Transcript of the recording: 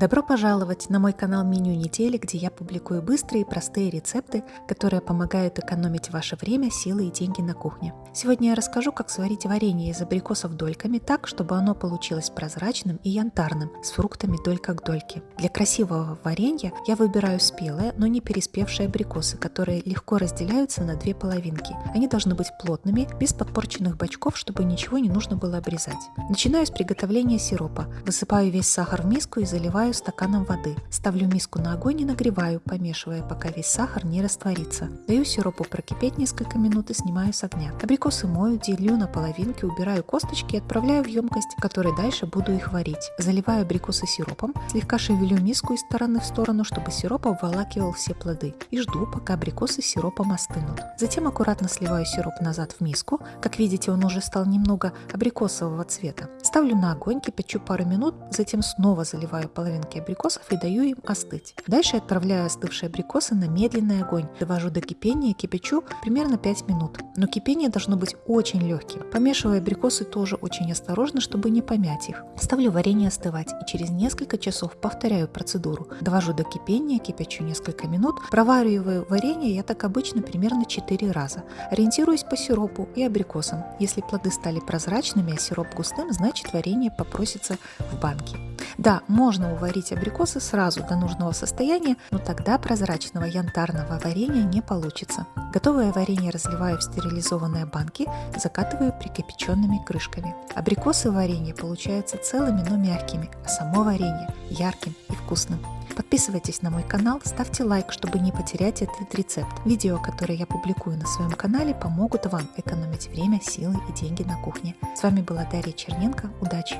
Добро пожаловать на мой канал Меню недели, где я публикую быстрые и простые рецепты, которые помогают экономить ваше время, силы и деньги на кухне. Сегодня я расскажу, как сварить варенье из абрикосов дольками так, чтобы оно получилось прозрачным и янтарным, с фруктами долька к дольке. Для красивого варенья я выбираю спелые, но не переспевшие абрикосы, которые легко разделяются на две половинки. Они должны быть плотными, без подпорченных бочков, чтобы ничего не нужно было обрезать. Начинаю с приготовления сиропа. Высыпаю весь сахар в миску и заливаю наливаю стаканом воды. Ставлю миску на огонь и нагреваю, помешивая, пока весь сахар не растворится. Даю сиропу прокипеть несколько минут и снимаю с огня. Абрикосы мою, делю на половинки, убираю косточки и отправляю в емкость, в которой дальше буду их варить. Заливаю абрикосы сиропом, слегка шевелю миску из стороны в сторону, чтобы сироп обволакивал все плоды. И жду, пока абрикосы сиропом остынут. Затем аккуратно сливаю сироп назад в миску. Как видите, он уже стал немного абрикосового цвета. Ставлю на огонь, кипячу пару минут, затем снова заливаю половинки половинки абрикосов и даю им остыть. Дальше отправляю остывшие абрикосы на медленный огонь. Довожу до кипения, кипячу примерно 5 минут. Но кипение должно быть очень легким. Помешиваю абрикосы тоже очень осторожно, чтобы не помять их. Ставлю варенье остывать и через несколько часов повторяю процедуру. Довожу до кипения, кипячу несколько минут. Провариваю варенье я так обычно примерно 4 раза. Ориентируюсь по сиропу и абрикосам. Если плоды стали прозрачными, а сироп густым, значит варенье попросится в банке. Да, можно уварить абрикосы сразу до нужного состояния, но тогда прозрачного янтарного варенья не получится. Готовое варенье разливаю в стерилизованные банки, закатываю прикипяченными крышками. Абрикосы варенье получаются целыми, но мягкими, а само варенье ярким и вкусным. Подписывайтесь на мой канал, ставьте лайк, чтобы не потерять этот рецепт. Видео, которые я публикую на своем канале, помогут вам экономить время, силы и деньги на кухне. С вами была Дарья Черненко. Удачи!